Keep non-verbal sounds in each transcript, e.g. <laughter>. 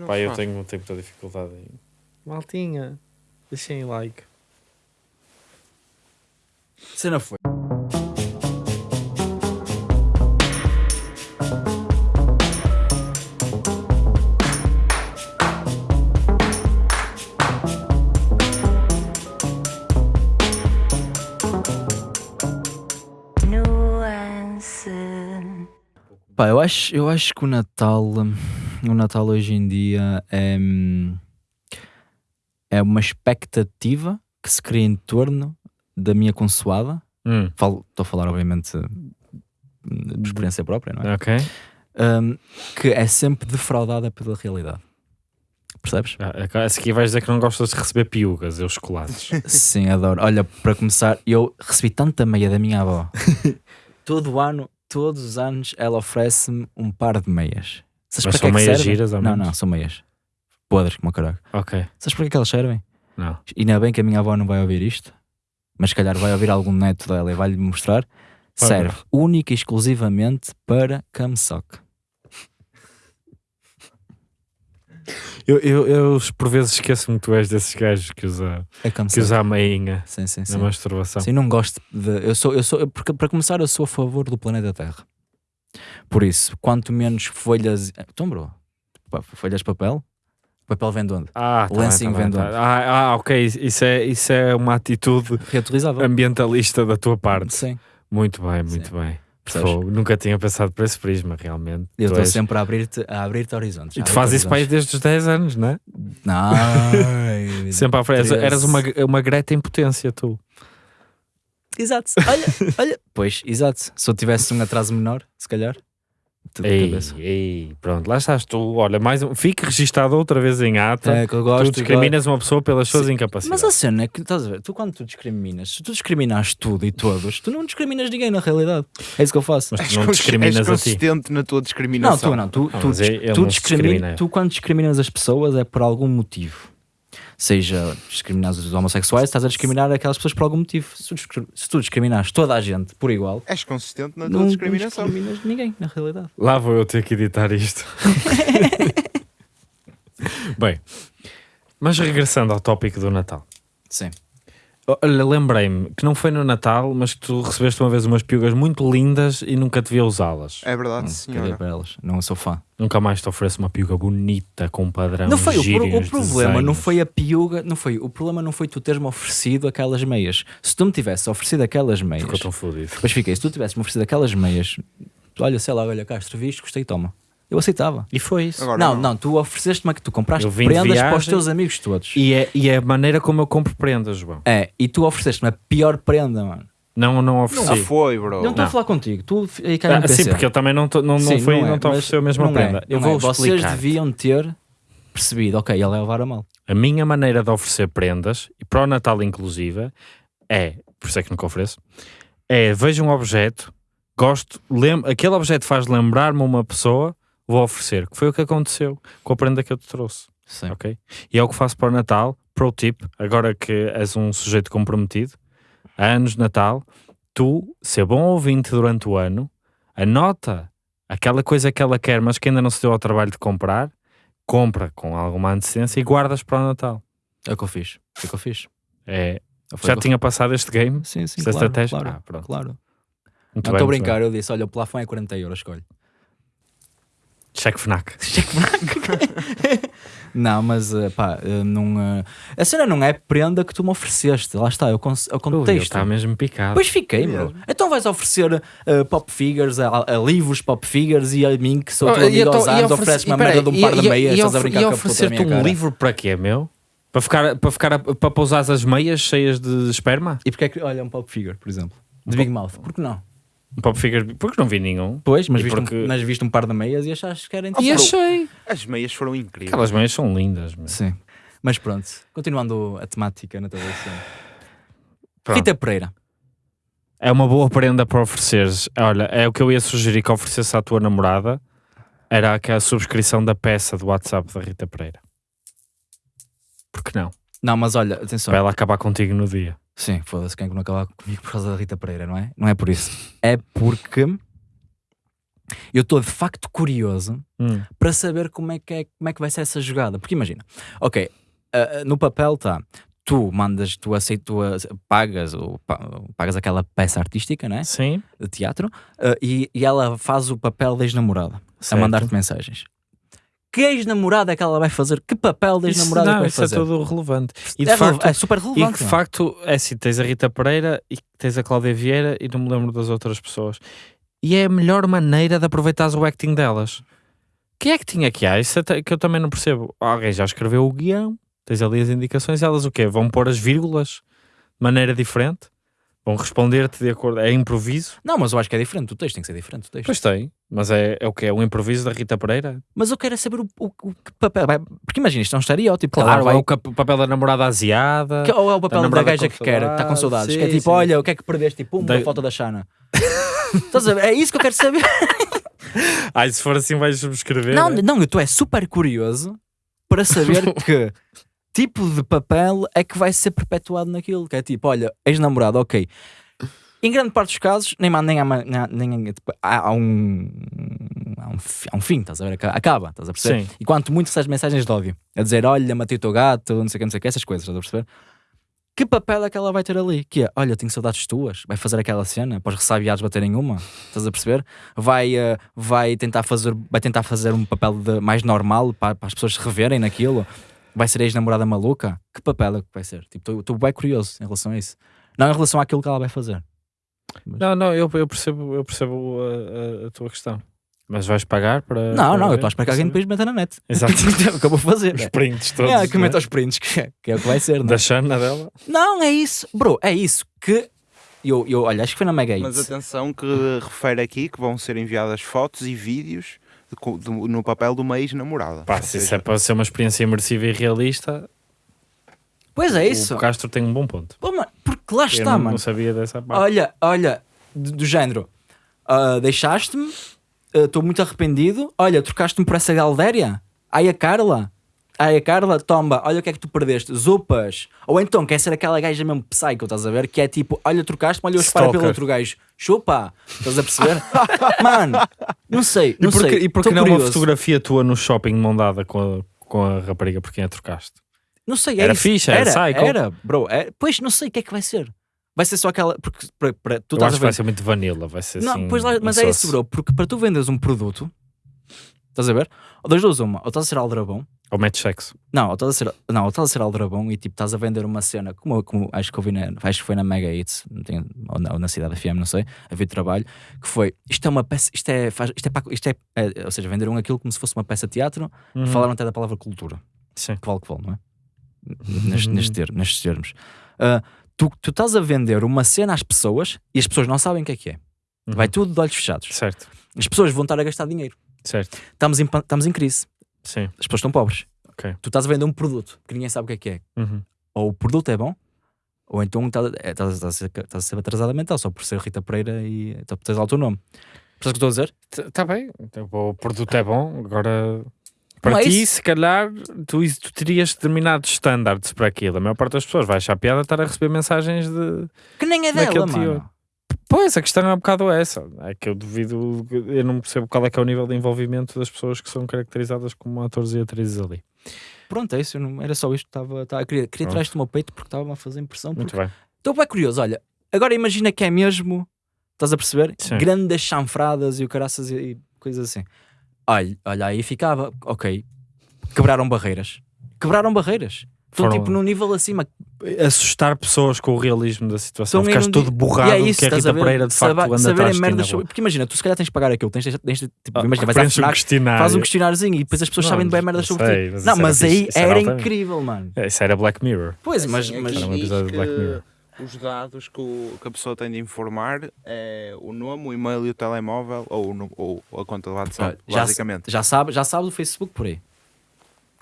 não Pá, eu tenho, tenho muita dificuldade em. Maltinha, deixem like. Cena foi. nuance. Pá, eu acho, eu acho que o Natal, hum, o Natal hoje em dia é, hum, é uma expectativa que se cria em torno da minha consoada. Hum, Estou a falar, obviamente, de experiência própria, não é? ok. Hum, que é sempre defraudada pela realidade. Percebes? Ah, Esse aqui vais dizer que não gostas de receber piugas, eu chocolates. Sim, adoro. Olha, para começar, eu recebi tanta meia da minha avó. <laughs> Todo ano, todos os anos, ela oferece-me um par de meias. Sabes Mas para são é que meias giras, ao Não, não, são meias. Podres como o caralho. ok, Sabes para que é que elas servem? não. E ainda bem que a minha avó não vai ouvir isto, mas se calhar vai ouvir algum neto dela e vai-lhe mostrar. Vai Serve única e exclusivamente para camesock. Eu, eu, eu por vezes esqueço-me que tu és desses gajos que usa, É que usa a meinha Sim, sim, na sim. masturbação. Sim, não gosto de. Eu sou, eu sou, porque para começar, eu sou a favor do planeta Terra. Por isso, quanto menos folhas. Então, bro, pá, folhas de papel? Papel vem de onde? Ah, tá Lencinho bem, tá bem, vendedor. tá. Ah, ah, ok, isso é, isso é uma atitude Reutilizável. ambientalista da tua parte. Sim. Muito bem, muito bem. Percebes? Fogo, nunca tinha pensado por esse prisma, realmente. Eu estou és- sempre a abrir-te a abrir horizontes. E tu fazes isso para desde os 10 anos, não é? Não. <laughs> Sempre à frente. Eras uma, uma Greta em potência, tu. Exato. Olha, <laughs> olha. Pois, exato. Se eu tivesse um atraso menor, se calhar. Tudo Ei, cabeça. ei, pronto, lá estás tu. Olha, mais um. Fique registado outra vez em ata. É que eu gosto. tu discriminas uma pessoa pelas suas Sim, incapacidades. Mas a cena é que, estás a ver, tu quando tu discriminas, se tu discriminas tudo e todos, tu não discriminas ninguém na realidade. É isso que eu faço. Mas tu És, não discriminas és a ti. consistente na tua Não, discriminação. tu não. Tu, Ah, tu, tu não discrimina- discrimina. tu quando discriminas as pessoas é por algum motivo. Seja discriminar os homossexuais, estás a discriminar aquelas pessoas por algum motivo. Se tu, se tu discriminares toda a gente por igual, És consistente na tua não, discriminação. não discriminas ninguém na realidade. Lá vou eu ter que editar isto. <laughs> Bem, mas regressando ao tópico do Natal. Sim. Olha, lembrei-me que não foi no Natal, mas que tu recebeste uma vez umas piugas muito lindas e nunca te vi usá-las. É verdade, Hum, senhora. Para elas? Não sou fã. Nunca mais te ofereço uma piuga bonita com um padrão. Não foi o, e o uns problema, não desenhos. foi a piuga, não foi. O problema não foi tu teres-me oferecido aquelas meias. Se tu me tivesse oferecido aquelas meias, Ficou tão fodido. Mas fiquei, se tu tivesse-me oferecido aquelas meias, olha, sei lá, olha, Castro, viste, gostei, toma. Eu aceitava. E foi isso. Agora não, não, tu ofereceste-me que tu compraste Eu prendas para os viagem teus amigos todos. E é, e é a maneira como eu compro prendas, João. É, e tu ofereceste-me a pior prenda, mano. Não, não ofereci. Não foi, bro. não estou a não. falar contigo, tu aí cai no Ah, PC. sim, porque eu também não, tô- não, não foi é, não te ofereceu a mesma não é, prenda. eu não vou é. Vocês explicar. deviam ter percebido, ok, ele vai levar a mal. A minha maneira de oferecer prendas, e para o Natal inclusive, é, por isso é que nunca ofereço, é vejo um objeto, gosto, lem aquele objeto faz lembrar-me uma pessoa, vou oferecer, que foi o que aconteceu com a prenda que eu te trouxe, Sim. ok? E é o que faço para o Natal, pro tip, agora que és um sujeito comprometido, há anos de Natal, tu, ser bom ouvinte durante o ano, anota aquela coisa que ela quer, mas que ainda não se deu ao trabalho de comprar, compra com alguma antecedência e guardas para o Natal. É o que eu fiz. Foi o que eu fiz. É, já tinha passado este game? Sim, sim, claro, estratégia? claro, Ah, pronto. claro. Muito Não estou a brincar, eu disse, olha, o plafond é 40 euros, escolhe. Cheque FNAC. <laughs> Não, mas eh, pá, eh, não, eh, a cena não é prenda que tu me ofereceste. Lá está, o, con- o Ui, ele contexto. está mesmo picado. Pois fiquei, bro. Então vais oferecer eh, pop figures a, a livros pop figures e a mim, que sou teu Oh, e amigo então- aos anos, oferece- ofereces-me a merda de um par de meias, e estás a brincar e com a puta minha um cara. livro para quê, meu? Para ficar, para ficar a- para pousar as meias cheias de esperma? E porque é que, olha, um pop figure, por exemplo, de Big Mouth, por que não? Um pop figure, porque não vi nenhum. Pois, mas E viste, porque- um, mas viste um par de meias e achaste que era E interessante. achei. As meias foram incríveis. Aquelas meias são lindas. meu. Sim. Mas pronto, continuando a temática na televisão. Pronto. Rita Pereira. É uma boa prenda para ofereceres. Olha, é o que eu ia sugerir que oferecesse à tua namorada. Era aquela subscrição da peça do WhatsApp da Rita Pereira. Por que não? Não, mas olha, atenção. Para ela acabar contigo no dia. Sim, foda-se, quem é que não acabar comigo por causa da Rita Pereira, não é? Não é por isso. É porque Eu estou de facto curioso Hum. para saber como é, que é, como é que vai ser essa jogada. Porque imagina, ok, ah, no papel está, tu mandas, tu aceitas, tu pagas, ou, pa- pagas aquela peça artística, né? Sim. De teatro, ah, e, e ela faz o papel da ex-namorada, a mandar-te mensagens. Que ex-namorada é que ela vai fazer? Que papel da Isso, ex-namorada é que vai isso é fazer? tudo relevante. E é, de rele- facto, é super E relevante. que de não é? facto, é assim, tens a Rita Pereira e tens a Cláudia Vieira e não me lembro das outras pessoas. E é a melhor maneira de aproveitares o acting delas. Quem é que tinha que há? Isso que eu também não percebo. Alguém já escreveu o guião, tens ali as indicações, elas o quê? Vão pôr as vírgulas de maneira diferente? Vão responder-te de acordo. É improviso? Não, mas eu acho que é diferente. O texto tem que ser diferente. O texto. Pois tem, mas é, é o que? É um improviso da Rita Pereira? Mas eu quero é saber o, o- o que papel. Porque imagina, isto é um estereótipo. Claro, ela é o, o papel da namorada asiada. que- ou é o papel da namorada gaja que quer, que está com saudades, saudades. que é sim, tipo, sim. olha, o que é que perdeste? Tipo, uma Da- foto da Xana. <laughs> Estás a ver? É isso que eu quero saber. <laughs> Ai, se for assim vais subscrever. não, é? não, eu estou é super curioso para saber <laughs> que tipo de papel é que vai ser perpetuado naquilo. Que é tipo, olha, ex-namorado, ok. Em grande parte dos casos, nem, nem, há, nem, tipo, há, há um, há, um, há um fim, estás a ver? Aca- Acaba, estás a perceber? Sim. E quanto muito recebes mensagens de ódio, a dizer, olha, matei o teu gato, não sei o que, não sei o que, essas coisas, estás a perceber? Que papel é que ela vai ter ali? Que é, olha, tenho saudades tuas, vai fazer aquela cena para os ressabiados baterem uma, estás a perceber? Vai, eh, vai, tentar fazer, vai tentar fazer um papel de- mais normal para, para as pessoas se reverem naquilo. Vai ser a ex-namorada maluca? Que papel é que vai ser? Tipo, estou bem curioso em relação a isso. Não em relação àquilo que ela vai fazer. Não, não, eu, eu percebo, eu percebo a, a- a tua questão. Mas vais pagar para. Não, não, eu estou a esperar que alguém depois meta na net. <laughs> Exato. <laughs> é o que eu vou fazer. Os prints todos. É, que né? meta os prints, que é, que é o que vai ser. não é? Da Xana dela. Não, é isso. Bro, é isso que. Eu, eu, olha, acho que foi na Mega Mas atenção que refere aqui que vão ser enviadas fotos e vídeos do- no papel de uma ex-namorada. Pá, se isso é para ser uma experiência imersiva e realista, Pois é isso. o Castro tem um bom ponto. Pô, mano, porque lá eu está, não, mano. não sabia dessa parte. Olha, olha, do, do género. ah, Deixaste-me, estou muito arrependido. Olha, trocaste-me por essa Galdéria. Ai a Carla. Ai a Carla, toma, olha o que é que tu perdeste. Zupas. Ou então quer ser aquela gaja mesmo psycho, estás a ver? Que é tipo, olha, trocaste-me, olha, eu espero pelo outro gajo. Chupa. Estás a perceber? <laughs> mano, não sei, não e porque, sei. e porque Tô não é uma curioso. fotografia tua no shopping de mão dada com a, com a rapariga por quem a trocaste? Não sei, é Era isso. fixe, era psycho. Era, bro. É, pois não sei o que é que vai ser. Vai ser só aquela. Porque para, para, tu eu estás acho a que vai ser muito vanilla, vai ser Não, assim. pois lá, mas é isso, bro. Porque para tu venderes um produto, estás a ver? Ou das duas, uma, ou estás a ser aldrabão. Ou mete sexo. Não, ou estás a ser, não, ou estás a ser aldrabão e tipo estás a vender uma cena, como, como acho que eu vi na, acho que foi na Mega Hits, não tenho- ou, na, ou na Cidade FM, não sei, a ver trabalho, que foi isto é uma peça, isto é, faz, isto é, para- isto é, é, ou seja, venderam aquilo como se fosse uma peça de teatro, Uhum. falaram até da palavra cultura Sim. que vale que vale, não é? Neste, neste ter- nestes termos. Ah, tu, tu estás a vender uma cena às pessoas e as pessoas não sabem o que é que é. Uhum. Vai tudo de olhos fechados. Certo, As pessoas vão estar a gastar dinheiro. Certo. Estamos em, estamos em crise. Sim. As pessoas estão pobres. Ok. Tu estás a vender um produto que ninguém sabe o que é que é. Uhum. Ou o produto é bom, ou então estás, é, a ser, estás a ser atrasada mental só por ser Rita Pereira e por teres lá o teu nome. Percebes o que estou a dizer? Está bem, então, o produto é bom, agora para é ti, se calhar, tu, tu terias determinados standards para aquilo. A maior parte das pessoas vai achar piada estar a receber mensagens de. Que nem é dela, mano. teor. Pois, a questão é um bocado essa. É que eu duvido, eu não percebo qual é que é o nível de envolvimento das pessoas que são caracterizadas como atores e atrizes ali. Pronto, é isso. não- era só isto. que Estava, estava, queria queria Pronto. tirar isto do meu peito porque estava a fazer impressão. Muito bem. Estou bem curioso. Olha, agora imagina que é mesmo. Estás a perceber? Sim. Grandes chanfradas e o caraças e, e coisas assim. Olha, olha, aí ficava. Ok. Quebraram barreiras. Quebraram barreiras. Estão Foram- tipo num nível acima. Assustar pessoas com o realismo da situação. Estão em Ficaste todo borrado E é do isso, que a estás a Rita ver? Pereira de facto anda saberem atrás merdas sobre-. Porque imagina, tu se calhar tens de pagar aquilo. Tens, de- tens de- tipo, Ah, imagina, vais à preenche um FNAC, questionário. faz um questionáriozinho e depois as pessoas Não, sabem bem não merdas sobre sei, ti. mas Não, mas era aí era incrível, mano. É, Isso era Black Mirror. Pois, mas, Assim, mas aqui Era um episódio de Black Mirror. Os dados que, o- que a pessoa tem de informar é o nome, o e-mail e o telemóvel ou, ou a conta de WhatsApp, já, basicamente. já sabe, já sabe do Facebook por aí.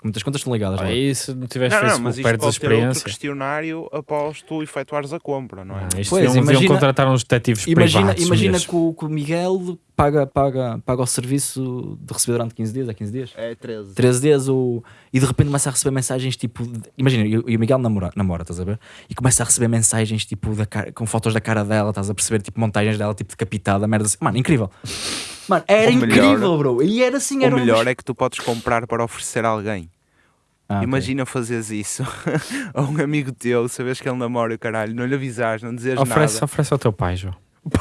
Muitas contas estão ligadas. Aí se não tiveste Não, não, Facebook, mas isto perdes a ter outro experiência. questionário após tu efetuares a compra, não é? Ah, isto Pois, deviam imagina- contratar uns detetives Imagina, privados. imagina que, o, que o Miguel paga, paga, paga o serviço de receber durante 15 dias, é 15 dias? É 13. 13 dias o... e de repente começa a receber mensagens tipo. de- Imagina, e o e Miguel namora, namora, estás a ver? E começa a receber mensagens tipo da cara- com fotos da cara dela, estás a perceber? Tipo montagens dela, tipo decapitada, merda assim. Mano, incrível. Mano, era melhor- incrível, bro. E era assim, era o um melhor dos- é que tu podes comprar para oferecer a alguém. Ah. Imagina fazeres isso <laughs> a um amigo teu, sabes que ele namora o caralho, não lhe avisares, não dizes Oferece, nada. oferece ao teu pai, João. <laughs>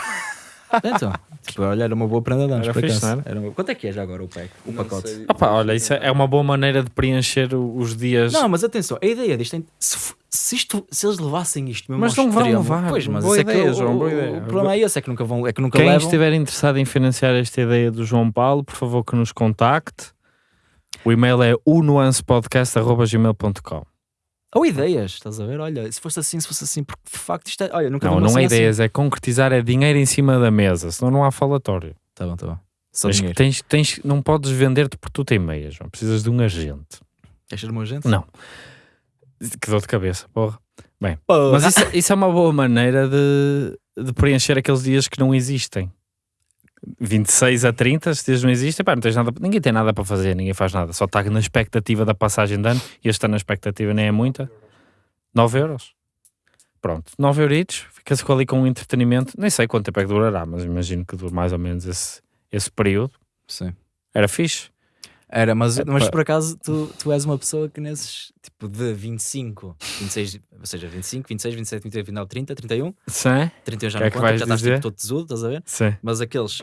Então, tipo, olha, era uma boa prenda de anos, Era fixe, era? Era uma- Quanto é que é já agora o pack? O Não pacote? sei. Opa, olha, isso é é uma boa maneira de preencher os dias. Não, mas atenção, a ideia disto é, se, se, isto, se eles levassem isto mesmo Mas não vão extremo- levar. Pois, mas Boa isso é que ideia, o- João, boa o- ideia. O problema é esse, é que nunca vão, é que nunca Quem levam. estiver interessado em financiar esta ideia do João Paulo, por favor que nos contacte. O e-mail é unuancepodcast.gmail.com Ou ideias, estás a ver? Olha, se fosse assim, se fosse assim, porque de facto isto é. Olha, nunca Não, não é assim. ideias, é concretizar, é dinheiro em cima da mesa, senão não há falatório. Tá bom, tá bom. Só dinheiro. tens, tens, não podes vender-te por tu tem meias, João. Precisas de um agente. Queres ser uma gente? Não. Que dor de cabeça, porra. Porra. Mas isso, isso é uma boa maneira de, de preencher aqueles dias que não existem. 26 a 30, esses dias não existem, pá, não tens nada, ninguém tem nada para fazer, ninguém faz nada, só está na expectativa da passagem de ano, e este ano a expectativa nem é muita. 9 euros. Pronto, 9 euritos, fica-se com ali com um entretenimento, nem sei quanto tempo é que durará, mas imagino que dure mais ou menos esse, esse período. Sim. Era fixe. Era, mas, É, mas por acaso tu, tu és uma pessoa que nesses tipo de 25, 26, ou seja, 25, 26, 27, 28, 29, 30, 31, Sim? 31 já Que não é que conta, já estás dizer? tipo todo tesudo, estás a ver? Sim. Mas aqueles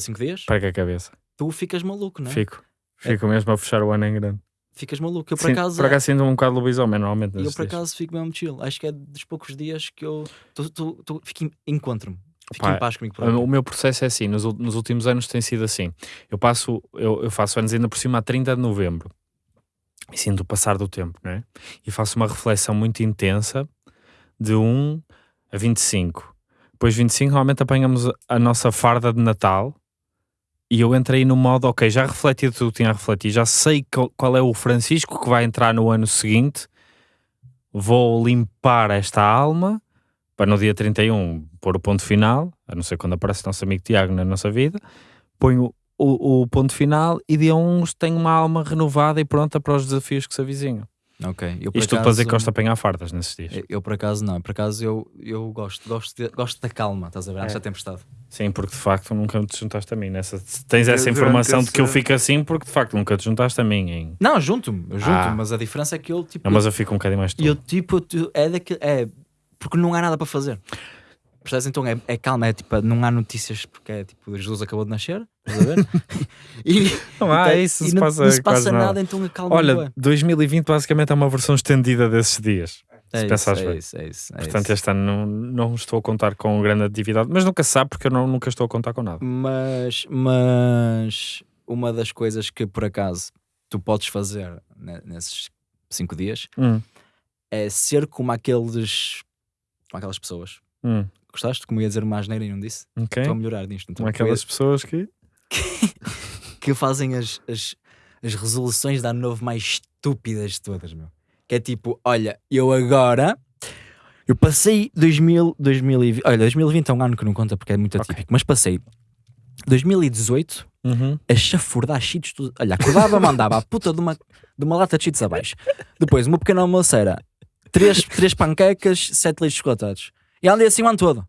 5 dias, Pega a cabeça. tu ficas maluco, não é? Fico. Fico mesmo a fechar o ano em grande. Ficas maluco. Eu por Sim, acaso, por acaso sinto um bocado lobisomem normalmente. eu por dias. acaso fico mesmo chill. Acho que é dos poucos dias que eu tu, tu, tu, em- encontro-me. Pá, em paz comigo O meu processo é assim, nos, nos últimos anos tem sido assim. Eu passo, eu, eu faço anos ainda por cima a 30 de novembro. E sinto o passar do tempo, não é? E faço uma reflexão muito intensa de 1 a 25. Depois 25 normalmente apanhamos a- nossa farda de Natal e eu entrei no modo, ok, já refleti tudo o que tinha a refletir, já sei qual, qual é o Francisco que vai entrar no ano seguinte, vou limpar esta alma para no dia 31 pôr o ponto final, a não ser quando aparece o nosso amigo Tiago na nossa vida, ponho o, o ponto final e dia 1 tenho uma alma renovada e pronta para os desafios que se avizinham. Ok. Eu, por Isto tudo para dizer que acaso- gosto de apanhar fardas nesses dias. eu, eu, por acaso não, por acaso eu, eu gosto, gosto, de- gosto da calma, estás a ver? É. da tempestade. Sim, porque de facto nunca te juntaste a mim. Nessa, tens essa informação de que eu fico assim porque de facto nunca te juntaste a mim. Em... Não, junto-me, junto-me, Ah. mas a diferença é que eu tipo. Não, mas eu fico um bocadinho mais E eu tipo, tu- é daquele. É, porque não há nada para fazer. Percebes? Então é, é calma, é tipo, não há notícias porque é tipo, Jesus acabou de nascer, estás a ver? <laughs> e, Não há, e isso se não, passa não se passa nada. nada, então acalma Olha, 2020 basicamente é uma versão estendida desses dias. é se pensares é bem. isso, é isso, é Portanto, isso. este ano não, não estou a contar com grande atividade, mas nunca se sabe porque eu não, nunca estou a contar com nada. Mas, mas uma das coisas que por acaso tu podes fazer ne- nesses cinco dias Hum, é ser como aqueles como aquelas pessoas. hum, Gostaste? Como ia dizer uma asneira e não disse? ok. Estou a melhorar nisto. Então, Como aquelas pessoas que. <laughs> que fazem as, as, as resoluções de ano novo mais estúpidas de todas, meu. Que é tipo, olha, eu agora. Eu passei 2000, 2020. Olha, 2020 é um ano que não conta porque é muito atípico, mas passei 2018 Uhum. a chafurdar cheats. Olha, acordava, mandava a puta de uma, de uma lata de cheats abaixo. Depois, uma pequena almoço era três, três panquecas, sete leites chocolatados. E andei assim o ano todo.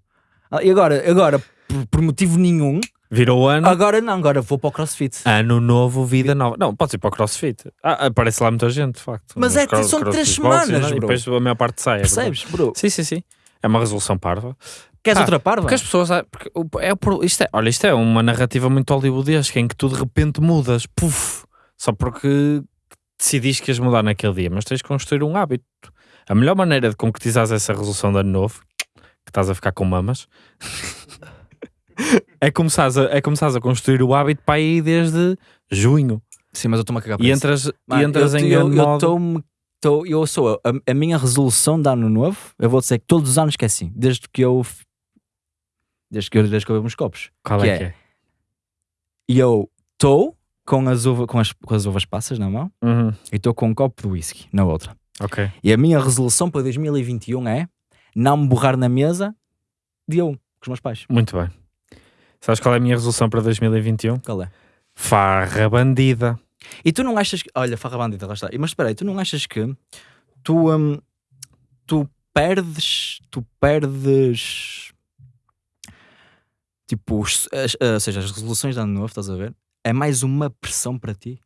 Ah, E agora, agora por, por motivo nenhum, Virou ano. agora não, agora vou para o crossfit. Ano novo, vida nova. Não, pode ir para o crossfit. Ah, aparece lá muita gente, de facto. Mas Nos é- cro- são três crossfit boxes, semanas, né? E bro. depois a maior parte sai. é. Percebes, bro? Sim, sim, sim. É uma resolução parva. Queres Ah, outra parva? Porque as pessoas. ah, porque é, pro- isto é, olha, isto é uma narrativa muito hollywoodesca em que tu de repente mudas. Puf! Só porque decidiste que ias mudar naquele dia. Mas tens de construir um hábito. A melhor maneira de concretizares essa resolução de ano novo, que estás a ficar com mamas, <laughs> é começares a, é começares a construir o hábito para aí desde junho. Sim, mas eu estou-me a cagar para E entras, Mano, e entras eu, em eu, ano eu, modo- tô- eu sou a, a minha resolução de ano novo. Eu vou dizer que todos os anos que é assim, desde que eu desde que eu, desde que eu bebo uns copos. Qual que é é? que é? Eu estou com as, uva, com, as, com as uvas passas na mão Uhum, e estou com um copo de whisky na outra. Ok. E a minha resolução para 2021 é não me borrar na mesa dia 1 com os meus pais. Muito bem. Sabes qual é a minha resolução para 2021? Qual é? Farra bandida. E tu não achas que. Olha, farra bandida, lá está. Mas espera aí, tu não achas que tu, hum, tu perdes. Tu perdes. Tipo, os- as- ah, ou seja, as resoluções de ano novo, estás a ver? É mais uma pressão para ti.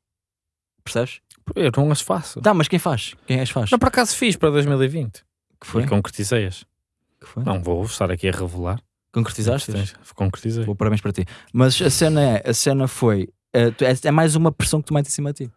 Percebes? Eu não as faço. Tá, mas quem faz? Quem as faz? Não, por acaso fiz para 2020. Que foi? E concretizei-as. Que foi? Não vou estar aqui a revelar. Concretizaste? Concretizei. Vou parabéns para ti. Mas a cena é, a cena foi, é, é mais uma pressão que tu metes em cima de ti.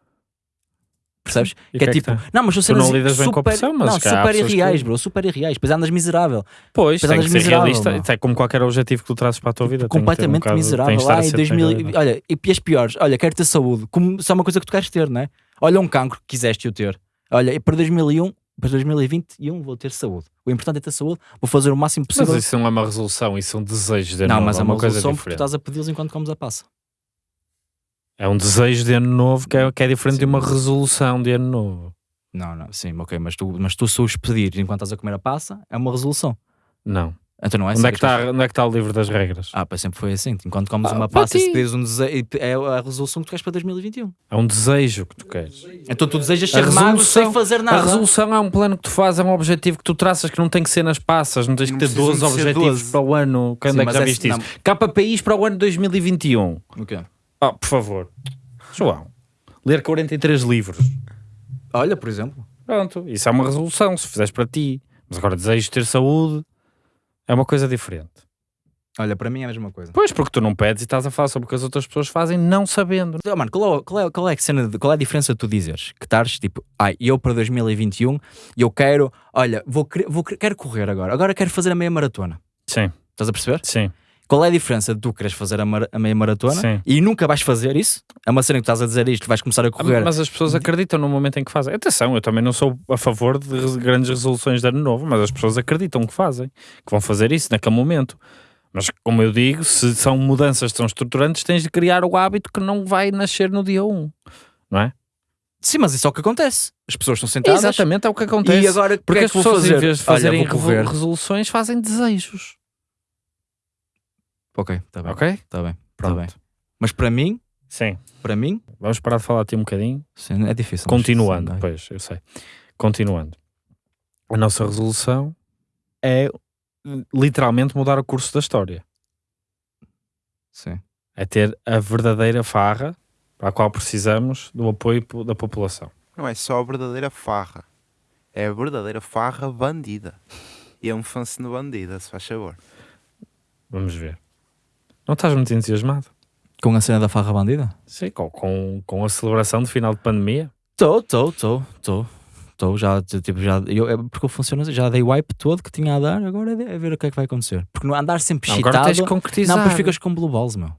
Percebes? E que é que é que tipo, tem? não, mas Tu não lidas bem com a super, pressão, mas não, super que- irreais, bro, super irreais. Depois andas miserável. Pois, Mas tem que ser miserável, realista. É como qualquer objetivo que tu trazes para a tua vida. que ter um completamente de miserável. estar a Lá em ser 2000, realidade. olha, e as piores, olha, quero ter saúde. Como, é uma coisa que tu queres ter, não é? Olha um cancro que quiseste eu ter. Olha, e para 2001, para 2021 vou ter saúde. O importante é ter saúde, vou fazer o máximo Mas possível. isso não é uma resolução, isso são desejos de ano não, novo, mas é uma coisa resolução porque tu estás a pedi-los enquanto comes a passa. É um desejo de ano novo que é, que é diferente Sim, de uma mas- resolução de ano novo. Não, não, sim, ok, mas tu, mas tu se os pedir enquanto estás a comer a passa, é uma resolução. Não. Então não é onde, é assim que está, onde é que está o livro das regras? Ah, pá, sempre foi assim. Enquanto comes Ah, uma passa, se ti. pedires um desejo, é a resolução que tu queres para 2021. É um desejo que tu queres. Então tu desejas ser magro sem fazer nada. A resolução é um plano que tu fazes, é um objetivo que tu traças que não tem que ser nas passas, não tens Não que ter precisam 12 de ser objetivos 12. para o ano. Quando Sim, é que já é- viste isso? KPIs para o ano 2021. O quê? Oh, por favor. João, ler 43 livros. Olha, por exemplo. Pronto, isso é uma resolução, se fizeres para ti. Mas agora desejo ter saúde, é uma coisa diferente. Olha, para mim é a mesma coisa. Pois, porque tu não pedes e estás a falar sobre o que as outras pessoas fazem não sabendo. Oh, mano, qual é, qual, é, qual, é a cena de- qual é a diferença de tu dizeres que estás tipo, ai, eu para 2021 eu quero, olha, vou, vou, quero correr agora, agora quero fazer a meia maratona. Sim, Estás a perceber? sim, Qual é a diferença de tu queres fazer a, mara- a meia maratona sim. e nunca vais fazer isso? É uma cena que tu estás a dizer isto, vais começar a correr. Mas as pessoas acreditam no momento em que fazem. Atenção, eu também não sou a favor de grandes resoluções de ano novo, mas as pessoas acreditam que fazem, que vão fazer isso naquele momento. Mas, como eu digo, se são mudanças tão estruturantes, tens de criar o hábito que não vai nascer no dia 1. Não é? Sim, mas isso é o que acontece. As pessoas estão sentadas Exatamente, é o que acontece. e agora Porque é as pessoas, fazer? em vez de Olha, fazerem revo- resoluções, fazem desejos. Ok, está bem. Ok? Está bem. Tá Pronto. bem. Mas para mim, Sim. para mim, Vamos parar de falar aqui um bocadinho. sim, é difícil. mas Continuando, sim, vai. pois, eu sei. Continuando. A nossa resolução é literalmente mudar o curso da história. Sim. É ter a verdadeira farra para a qual precisamos do apoio po- da população. Não é só a verdadeira farra. É a verdadeira farra bandida. E é um fã-se no bandida, se faz favor. Vamos ver. Não estás muito entusiasmado? Com a cena da farra bandida? Sim, com, com, com a celebração de final de pandemia. Estou, estou, estou, estou. Estou, já, tipo, já, eu, é porque funciona assim, já dei o wipe todo que tinha a dar, agora é, é ver o que é que vai acontecer. Porque não andar sempre Não, excitado, agora tens de concretizar. não, depois ficas com blue balls, meu.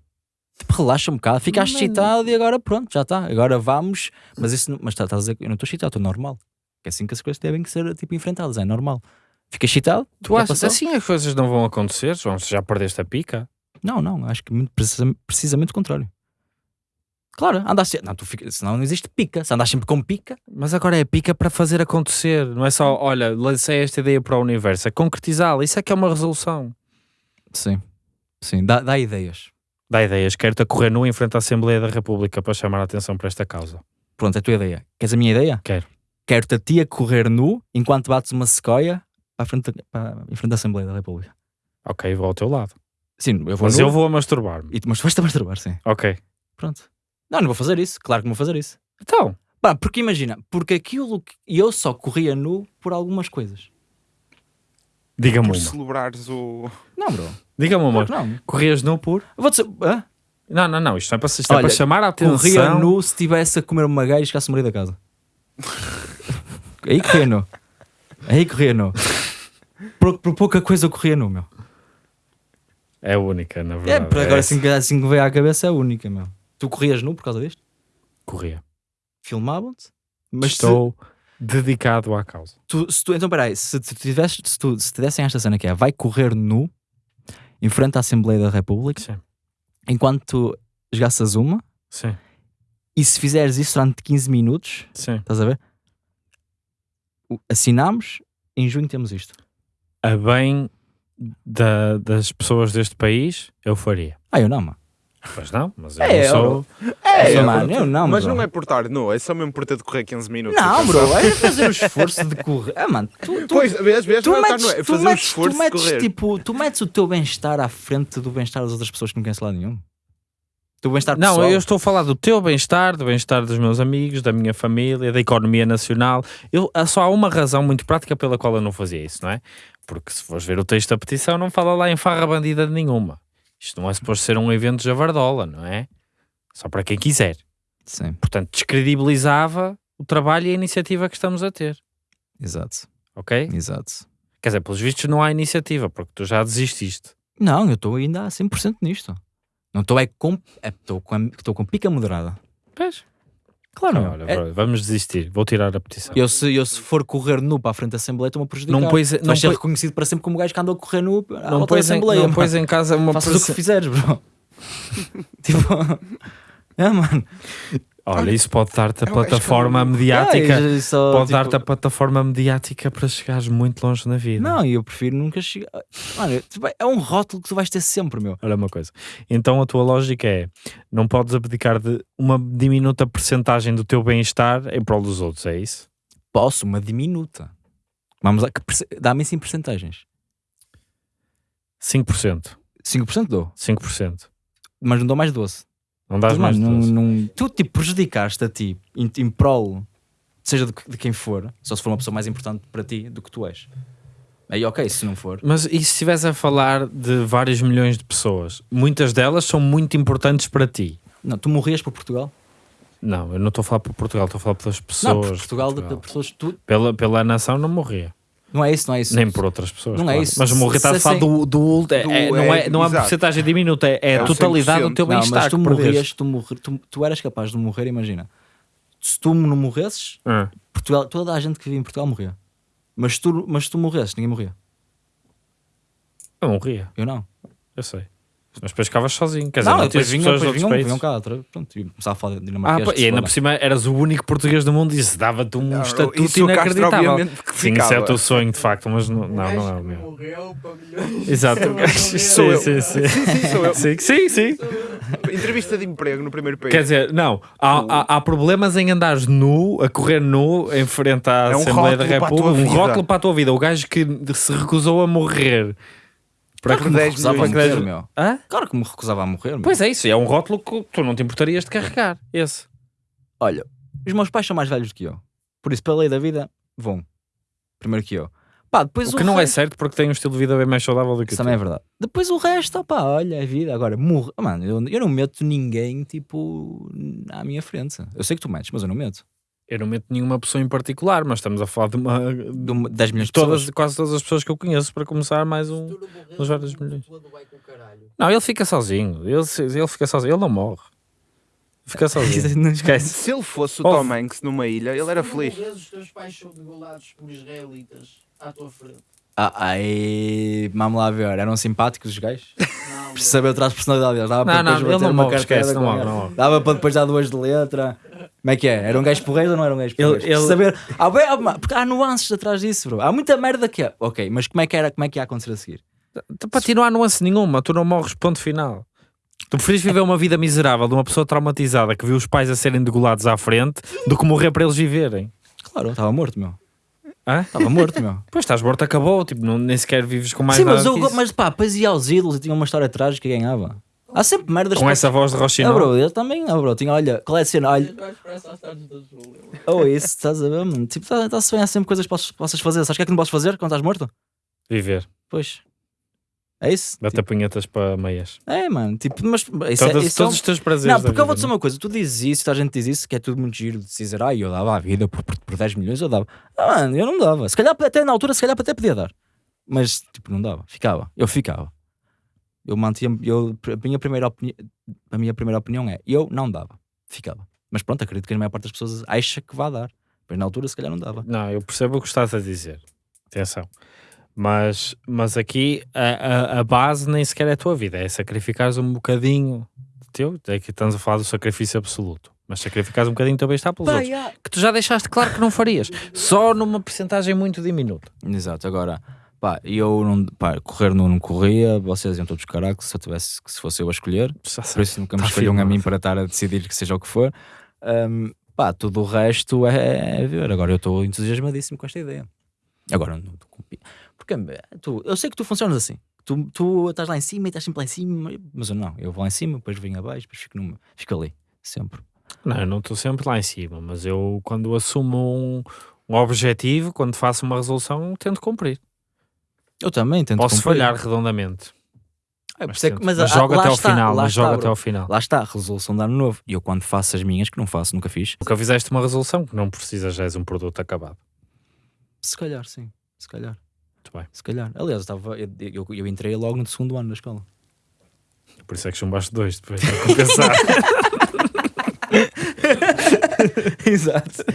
Tipo, relaxa um bocado, ficaste Não. excitado e agora pronto, já está. Agora vamos, mas isso, não- mas tá- estás a dizer que eu não estou excitado, estou normal. É assim que as coisas devem que ser, tipo, enfrentadas, é normal. Fica excitado, Tu achas assim as coisas não vão acontecer, João? Se já perdeste a pica? Não, não, acho que muito precisa- precisamente o contrário. Claro, andas sempre. Não, tu fica, senão não existe pica. Se andas sempre com pica, Mas agora é pica para fazer acontecer. Não é só, olha, lancei esta ideia para o universo. É concretizá-la. Isso é que é uma resolução. sim, sim, dá, dá ideias. Dá ideias. Quero-te a correr nu em frente à Assembleia da República para chamar a atenção para esta causa. Pronto, é a tua ideia. Queres a minha ideia? Quero. Quero-te a ti a correr nu enquanto bates uma sequoia para frente, para, em frente à Assembleia da República. Ok, vou ao teu lado. Sim, eu vou Mas nu, eu vou a masturbar-me. E, tu- mas tu vais-te a masturbar, sim. Ok. Pronto. Não, não vou fazer isso. Claro que não vou fazer isso. Então, Pá, porque imagina, porque aquilo que eu só corria nu por algumas coisas. diga-me Por uma. celebrares o. Não, bro. Diga-me uma. Claro que não. Corrias nu por? Eu Vou dizer, hã? Não, não, não. Isto não é para, isto é Olha, para chamar a atenção. corria nu se estivesse a comer uma gaja e chegasse a morrer da casa. <laughs> Aí corria nu. Aí corria nu. Por, por pouca coisa eu corria nu, meu. É a única, na É, verdade. por agora É assim, que- assim que veio à cabeça é a única, meu. Tu corrias nu por causa disto? Corria. Filmavam-te? Mas se Estou dedicado à causa. tu, se tu, então peraí, se tu tivesse, se tu, se te dessem esta cena que é, vai correr nu em frente à Assembleia da República Sim. enquanto tu esgaças uma Sim. e se fizeres isso durante 15 minutos, Sim. estás a ver? Assinamos, em junho temos isto. A bem da- das pessoas deste país, eu faria. Ah, eu não, mano. Pois não, mas eu É, não sou. É, É, mano, eu não, Mas bro. não é por estar nu, é só mesmo por ter de correr 15 minutos. Não, bro, é <laughs> fazer o esforço de correr. Ah, mano, tu, tu, Pois, vês, vês, tu não é metes, é tu metes, esforço tu metes, de correr. tipo, tu metes o teu bem-estar à frente do bem-estar das outras pessoas que não conhecem lado nenhum. O teu bem-estar Não, pessoal. eu estou a falar do teu bem-estar, do bem-estar dos meus amigos, da minha família, da economia nacional. Eu, há só há uma razão muito prática pela qual eu não fazia isso, não é? Porque se fores ver o texto da petição, não fala lá em farra bandida de nenhuma. Isto não é suposto ser um evento javardola, não é? Só para quem quiser. Sim, Portanto, descredibilizava o trabalho e a iniciativa que estamos a ter, exato, ok? exato. Quer dizer, pelos vistos não há iniciativa, porque tu já desististe. Não, eu estou ainda a 100% nisto. Não estou é com, é, estou com, com pica moderada. Pois. Claro, Olha, meu. É- bro, vamos desistir. Vou tirar a petição. eu, se, eu se for correr nu para a frente da Assembleia estou-me a prejudicar. Não Tu não vais ser reconhecido para sempre como o gajo que andou a correr nu à não volta da pões, em, Assembleia. não pões em casa uma Faças o que fizeres, bro. <laughs> tipo... <laughs> É, mano. Olha, isso pode dar-te a que plataforma eu- mediática. É, só, pode tipo, dar-te a plataforma mediática para chegares muito longe na vida. Não, eu prefiro nunca chegar. Mano, é um rótulo que tu vais ter sempre, meu. Olha uma coisa. Então a tua lógica é: não podes abdicar de uma diminuta percentagem do teu bem-estar em prol dos outros, é isso? Posso, uma diminuta. Vamos lá, que perce- dá-me isso em percentagens. 5%. 5% dou, 5%. mas não dou mais doce. Não dás mais não, 12. não- tu tipo prejudicaste a ti em, em prol, seja de, de quem for, só se for uma pessoa mais importante para ti do que tu és. Aí ok, se não for. Mas e se estiveres a falar de vários milhões de pessoas? Muitas delas são muito importantes para ti. Não, tu morrias por Portugal? Não, eu não estou a falar por Portugal, estou a falar pelas pessoas. não, por de Portugal, de- de Portugal. pessoas. Tu, Pela, pela nação não morria. Não é isso, não é isso. Nem por outras pessoas. Não é claro. isso. Mas morrer está a falar se- do, do, é- do- é- não, é, é- não é uma porcentagem diminuta, é, é É a o totalidade do 100%. teu Não, bem-estar. mas tu morrias, tu, morri, tu, tu eras capaz de morrer, imagina. Se tu não morresses, Ah, Portugal, toda a gente que vive em Portugal morria. Mas tu, mas tu morresses, ninguém morria. eu morria, Eu não. eu sei. Mas depois ficavas sozinho. Quer dizer, não, não, depois vinham, de depois outros vinham, países. vinham cá, outra, pronto, e começava a falar Ah, dinamarquês. pá, que e ainda por cima eras o único português do mundo e isso dava-te um Não, estatuto isso inacreditável. Sim, isso é o teu sonho de facto, mas não, não, não é o meu. Morreu para milhões. Exato. Sou eu. <laughs> sim, sim, sim. Sim, sim, sou eu. Sim, sim, sim. Entrevista de emprego no primeiro país. Quer dizer, não, há, há, há problemas em andares nu, a correr nu, em frente à É um Assembleia da República, um rótulo para a tua vida. O gajo que se recusou a morrer. Para Claro que me 10 recusava a morrer, meu. Hã? Claro que me recusava a morrer, meu. Pois é isso, é um rótulo que tu não te importarias de carregar. Esse. Olha, os meus pais são mais velhos do que eu. Por isso, pela lei da vida, vão. Primeiro que eu. Pá, depois O que não é resto- certo porque tem um estilo de vida bem mais saudável do que Isso o também é verdade. Depois o resto, pá, olha, é vida. Agora, morre. Mano, eu, eu não meto ninguém, tipo, à minha frente. Eu sei que tu metes, mas eu não meto. Eu não meto nenhuma pessoa em particular, mas estamos a falar de uma. De uma- 10 milhões de todas, pessoas. quase todas as pessoas que eu conheço para começar mais um. Não Nos vários milhões. todo vai com o caralho. Não, ele fica sozinho. Ele, ele fica sozinho. Ele não morre. Fica sozinho. <laughs> Esquece. Se ele fosse o Ouve. Tom Hanks numa ilha, ele era feliz. os teus pais são degolados por israelitas à tua frente. Ah, ai, vamos lá ver. Eram simpáticos os gajos? Não, <laughs> saber atrás da personalidade deles. Dava Não, para não, depois ele bater não uma morre, esquece, não morre, não morre. Dava para depois dar duas de letra. Como é que é? Eram gajos porreiros ou não eram gajos porreiros? Ele- ele- saber. Ah, bem, ah, mas- porque há nuances atrás disso, bro. Há muita merda que é. Ok, mas como é que, era, como é que ia acontecer a seguir? Para ti não há nuance nenhuma, tu não morres, ponto final. Tu preferes viver uma vida miserável de uma pessoa traumatizada que viu os pais a serem degolados à frente do que morrer para eles viverem. Claro, estava morto, meu. Estava morto, meu. <laughs> Pois estás morto, acabou, tipo, não, nem sequer vives com mais Sim, nada mas, que isso. mas pá, depois ia aos ídolos e tinha uma história trágica e ganhava. Há sempre merdas Com essa voz de Ah, Rochinol. bro, eu também, ah, bro, tinha, olha, qual é a cena? Olha, Júlia. oh, isso, estás a ver, mano? Tipo, está-se bem, há sempre coisas que possas, possas fazer. Sabes o que é que não podes fazer quando estás morto? Viver, Pois. É isso? bater punhetas para meias. Tipo, é, mano, tipo, mas isso Todos, é, isso é um- todos os teus prazeres. Não, porque eu vou dizer uma coisa, tu dizes isso, toda a gente diz isso, que é tudo muito giro de dizer, ai, eu dava a vida por, por, por 10 milhões, eu dava. Ah, mano, eu não dava. Se calhar até na altura, se calhar até podia dar. Mas, tipo, não dava. Ficava. Eu ficava. Eu mantinha, eu, a minha primeira opinião, a minha primeira opinião é, eu não dava. Ficava. Mas pronto, acredito que a maior parte das pessoas acha que vai dar. Mas na altura, se calhar não dava. Não, eu percebo o que estás a dizer. Atenção. Mas, mas aqui a, a, a base nem sequer é a tua vida, é sacrificares um bocadinho de teu. É que estamos a falar do sacrifício absoluto. Mas sacrificares um bocadinho do teu bem-estar pelos outros. Que tu já deixaste claro que não farias. Só numa porcentagem muito diminuta. Exato. Agora, Pá, e eu não, pá, correr não, não corria, vocês iam todos caraca se eu tivesse, se fosse eu a escolher. Por isso nunca me Tá escolham a mim para estar a decidir que seja o que for. Ahm, pá, tudo o resto é, é ver. Agora eu estou entusiasmadíssimo com esta ideia. Agora não Porque eh, tu, eu sei que tu funcionas assim. Tu, tu estás lá em cima e estás sempre lá em cima, mas eu não. Eu vou lá em cima, depois venho abaixo, depois fico, numa, fico ali, sempre. Não, eu não estou sempre lá em cima, mas eu quando assumo um, um objetivo, quando faço uma resolução, tento cumprir. Eu também tento Posso cumprir. falhar redondamente. É, Mas, é tento. mas Mas ah, joga lá até ao final, mas bro. até ao final. Lá está, resolução de ano novo. E eu quando faço as minhas, que não faço, nunca fiz. Nunca fizeste uma resolução que não precisas, já és um produto acabado. Se calhar, sim. Se calhar. Muito bem. Se calhar. Aliás, eu, estava, eu, eu, eu entrei logo no segundo ano da escola. Por isso é que chumbaste dois, depois de compensar. <laughs> Exato.